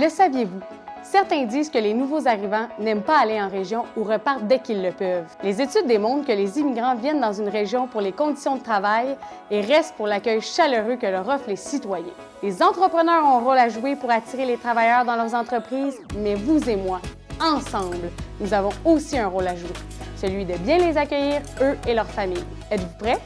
Le saviez-vous? Certains disent que les nouveaux arrivants n'aiment pas aller en région ou repartent dès qu'ils le peuvent. Les études démontrent que les immigrants viennent dans une région pour les conditions de travail et restent pour l'accueil chaleureux que leur offrent les citoyens. Les entrepreneurs ont un rôle à jouer pour attirer les travailleurs dans leurs entreprises, mais vous et moi, ensemble, nous avons aussi un rôle à jouer, celui de bien les accueillir, eux et leurs familles. Êtes-vous prêts?